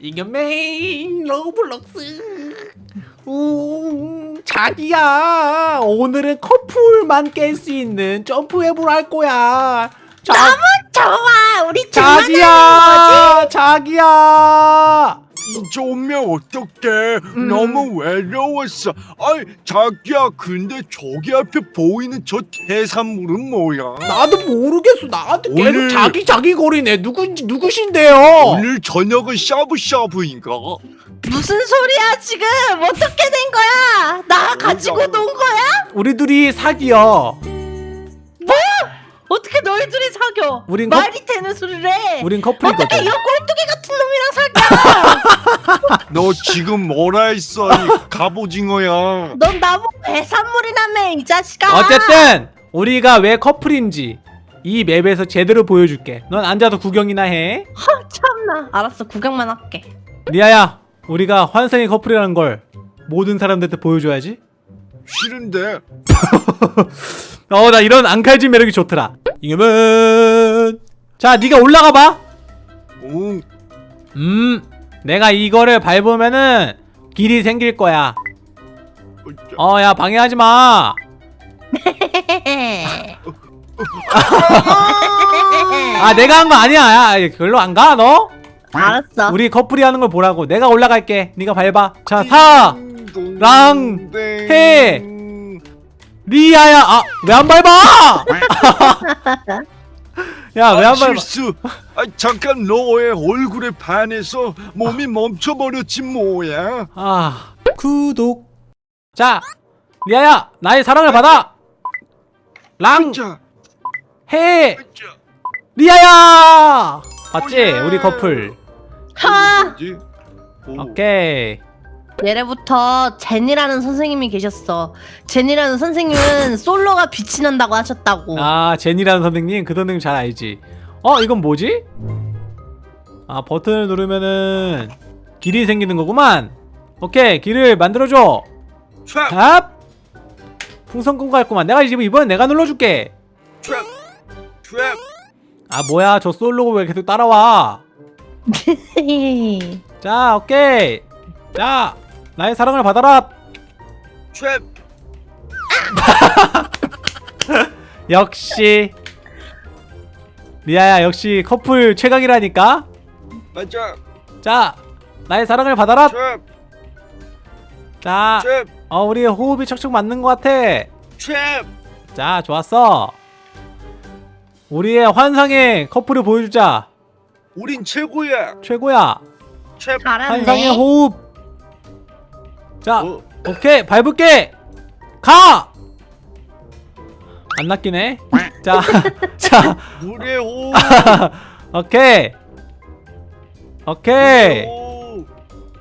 이겨메인 로블록스. 우 자기야 오늘은 커플만 깰 수 있는 점프맵을 할 거야. 자, 좋아. 우리 자기야 자기야 이제 오면 어떡해. 너무 외로웠어. 아이 자기야 근데 저기 앞에 보이는 저 해산물은 뭐야? 나도 모르겠어. 나한테 계속 오늘- 자기 자기 거리네. 누군지 누구신데요? 오늘 저녁은 샤브샤브인가? 무슨 소리야 지금? 어떻게 된 거야? 나 가지고 논 거야? 우리 둘이 사귀어 어떻게 너희 둘이 사겨? 우린 거- 말이 되는 소리를 해? 우린 어떻게 커플이거든. 이 꼴뚜기 같은 놈이랑 사겨 너 지금 뭐라 했어? 이 갑오징어야. 넌 나보고 해산물이라며 이 자식아. 어쨌든 우리가 왜 커플인지 이 맵에서 제대로 보여줄게. 넌 앉아서 구경이나 해. 아, 참나. 알았어 구경만 할게. 리아야 우리가 환상의 커플이라는 걸 모든 사람들한테 보여줘야지. 싫은데. 어 나 이런 앙칼진 매력이 좋더라. 이겨면 자 네가 올라가 봐. 응 음, 내가 이거를 밟으면은 길이 생길 거야. 어, 야 방해하지 마. 아, 내가 한 거 아니야. 야, 별로 안 가, 너? 알았어 우리 커플이 하는 걸 보라고. 내가 올라갈게. 네가 밟아. 자, 사, 랑, 해. 리아야. 아, 왜 안 밟아? 야, 왜 아, 안 밟아? 실수 아 잠깐 너의 얼굴에 반해서 몸이 멈춰버렸지 뭐야 아, 구독. 자, 리아야, 나의 사랑을 받아. 랑, 자, 해. 자, 리아야! 맞지? 오예. 우리 커플. 하. 오케이. 예래부터 제니라는 선생님이 계셨어 제니라는 선생님은 솔로가 빛이 난다고 하셨다고 아, 제니라는 선생님. 그 선생님 잘 알지. 어, 이건 뭐지? 아, 버튼을 누르면은 길이 생기는 거구만. 오케이, 길을 만들어줘. 트랩 탑! 풍선꾼 같구만. 내가 지금 이번엔 내가 눌러줄게. 트랩 트랩 아, 뭐야. 저 솔로가 왜 계속 따라와? 자, 오케이. 자, 나의 사랑을 받아라. 트랩 역시. 리아야, 역시 커플 최강이라니까. 맞아 자, 나의 사랑을 받아라. 트랩 자, 트랩 어, 우리 호흡이 척척 맞는 것 같아. 트랩 자, 좋았어. 우리의 환상의 커플을 보여주자. 우린 최고야 최고야. 트랩 환상의 호흡. 자, 어, 오케이, 밟을게. 가. 안 낚이네. 자, 자, 물의 호 오케이, 오케이,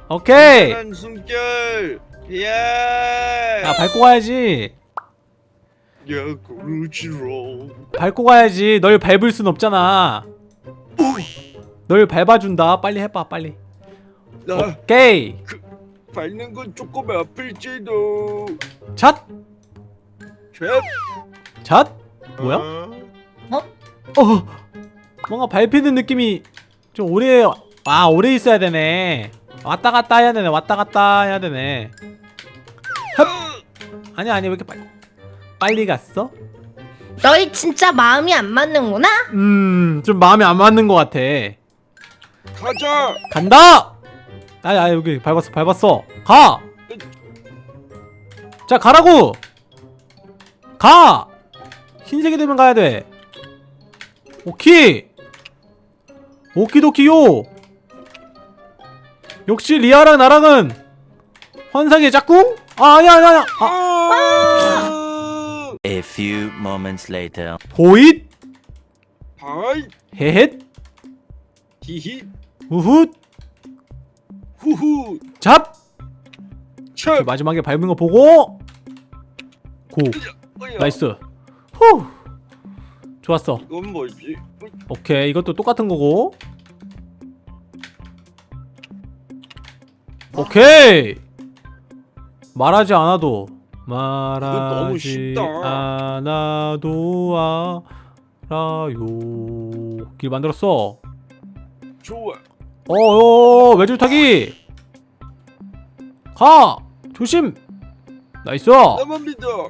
오케이. 한 숨결 야 야, 밟고 가야지. 야 그루지로 밟고 가야지. 널 밟을 순 없잖아. 널 밟아준다. 빨리 해봐, 빨리. 나 오케이. 밟는 건 조금 아플지도 잣, 트랩 잣. 뭐야? 어? 어, 뭔가 밟히는 느낌이 좀 오래 아 오래 있어야 되네. 왔다 갔다 해야 되네. 왔다 갔다 해야 되네. 흡. 아니 아니 왜 이렇게 빨리 빨리 갔어? 너희 진짜 마음이 안 맞는구나 음, 좀 마음에 안 맞는 것 같아. 가자 간다. 아니 아니 여기 밟았어 밟았어. 가. 자 가라고. 가. 흰색이 되면 가야 돼. 오키. 오키도키요. 역시 리아랑 나랑은 환상의 짝꿍? 아 아니야 아니야 아니야. 아, A few moments later. 보잇 하이 헤헷 히히 우훗 후후. 잡. 첩그 마지막에 밟은 거 보고. 고. 나이스. 후. 좋았어. 이건 뭐지? 오케이. 이것도 똑같은 거고. 오케이. 말하지 않아도. 말하지. 않아도 알아요. 길 만들었어. 좋아 어어 외줄타기 가 조심 나이스 나만 믿어.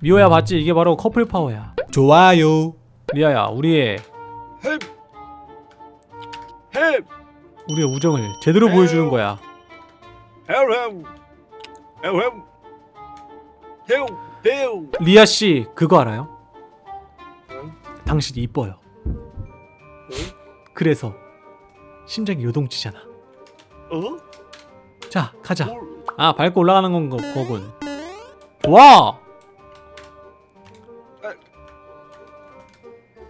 미호야 봤지 이게 바로 커플 파워야 좋아요 리아야 우리의 햄. 햄. 우리의 우정을 제대로 보여주는 거야 햄. 햄. 햄. 햄. 햄. 리아 씨 그거 알아요? 응? 당신이 이뻐요 응? 그래서 심장이 요동치잖아. 어? 자 가자. 뭘? 아 밟고 올라가는 건 거, 거군. 좋아!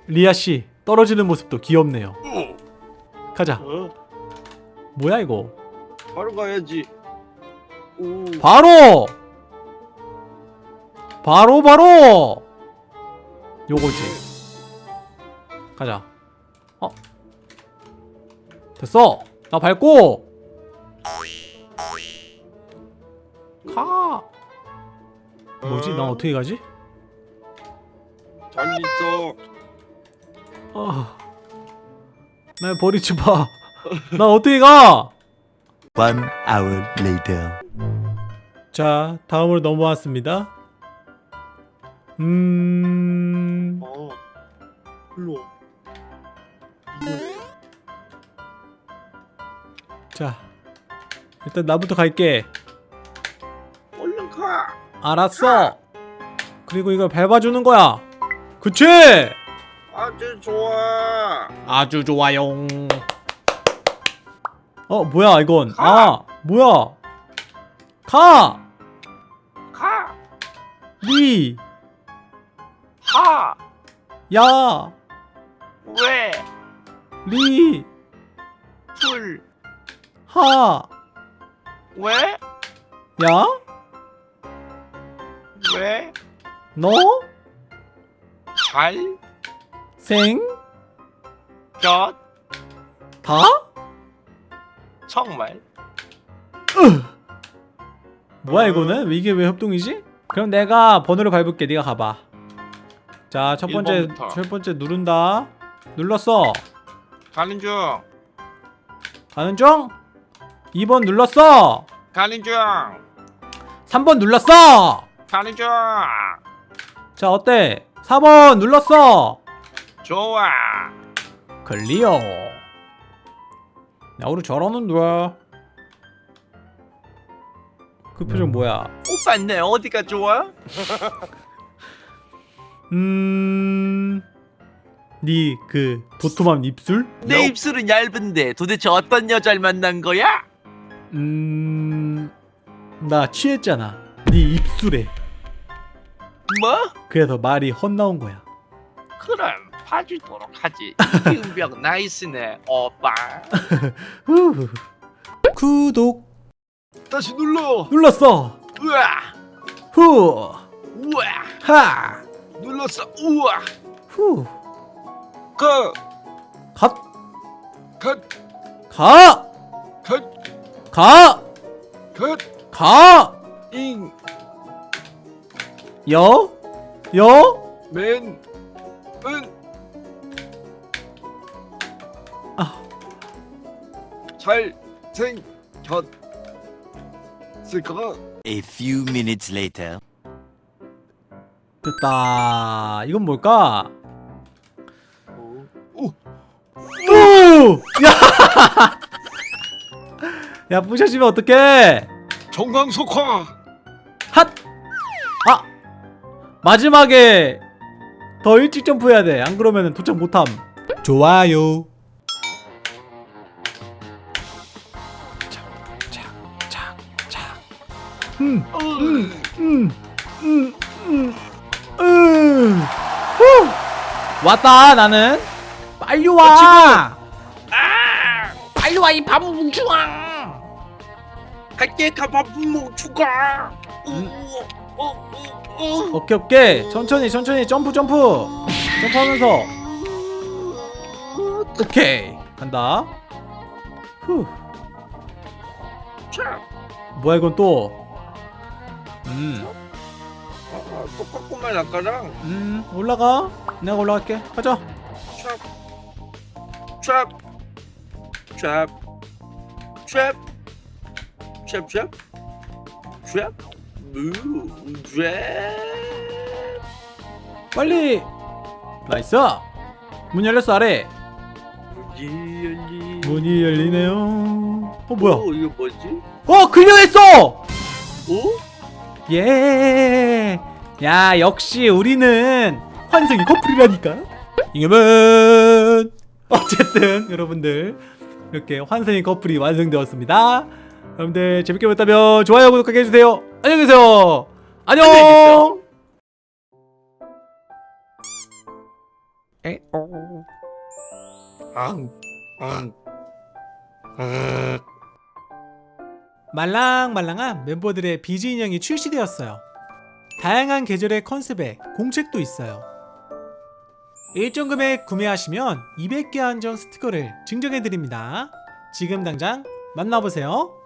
리아 씨 떨어지는 모습도 귀엽네요. 어? 가자. 어? 뭐야 이거? 바로 가야지. 오. 바로! 바로 바로! 요거지. 가자. 어 됐어 나 밟고 가 뭐지 나 어떻게 가지 잘 있어. 아, 날 버리지 마. 나 어떻게 가? One hour later. 자, 다음으로 넘어왔습니다. 음, 어. 일로. 와. 이거. 자, 일단 나부터 갈게. 얼른 가. 알았어. 그리고 이걸 밟아주는 거야. 그치? 아주 좋아. 아주 좋아요. 어, 뭐야 이건? 아, 뭐야? 가, 가. 리, 하. 야, 왜? 리, 풀. 하, 왜? 야, 왜? 너, 잘. 생, 것. 다? 정말. 뭐야 이거는? 이게 왜 협동이지? 그럼 내가 번호를 밟을게 네가 가봐 자 첫 번째 일번부터. 첫 번째 누른다 눌렀어 가는 중. 가는 중 2번 눌렀어 가는 중. 3번 눌렀어 가는 중. 자 어때 4번 눌렀어 좋아. 클리어 야 우리 잘하는데 그 표정 뭐야 오빠 내 어디가 좋아? 음... 네그 도톰한 입술? 내 입술은 얇은데 도대체 어떤 여자를 만난 거야? 음... 나 취했잖아 네 입술에 뭐? 그래서 말이 헛나온 거야 그럼 봐주도록 하지 이응벽 나이스네 오빠 후. 구독 다시 눌러. 눌렀어 우와 후 우와 하! 눌렀어. 우와. 후! 가. 갓! 가! 가! 가. 가! 잉. 여? 여? 맨. 은. 아. 잘. 생. 겼. 쓸까? A few minutes later. 됐다 이건 뭘까? 오. 오! 야! 야 부셔지면 어떡해 정광석화. 핫! 아! 마지막에 더 일찍 점프해야 돼. 안 그러면 도착 못함. 좋아요. 착, 착, 착, 착. 음, 음, 음, 음, 음, 음. 후! 왔다 나는. 빨리 와. 빨리 와이 바보 뭉충아 갈게 가바분 뭉충아 오케이 오케이. 천천히 천천히. 점프 점프. 점프하면서. 오케이. 간다. 후. 뭐야 이건 또 음. 똑같구만 아까랑. 음, 올라가. 내가 올라갈게. 가자. 촥. 촥. 샵, 샵, 샵, 샵, 샵. 빨리 나이스 문 열렸어 아래 문이 열리. 문이 열리네요 어 뭐야 어, 이거 뭐지? 어 클리어했어 어? 예. 야, 역시 우리는 환승이 커플이라니까. 이겨면 어쨌든 여러분들 이렇게 환승이 커플이 완성되었습니다. 여러분들 재밌게 봤다면 좋아요, 구독하게 해주세요. 안녕히 계세요. 안녕. 안녕히 계세요. 말랑말랑한 멤버들의 비즈 인형이 출시되었어요. 다양한 계절의 컨셉에 공책도 있어요. 일정 금액 구매하시면 200개 한정 스티커를 증정해드립니다. 지금 당장 만나보세요.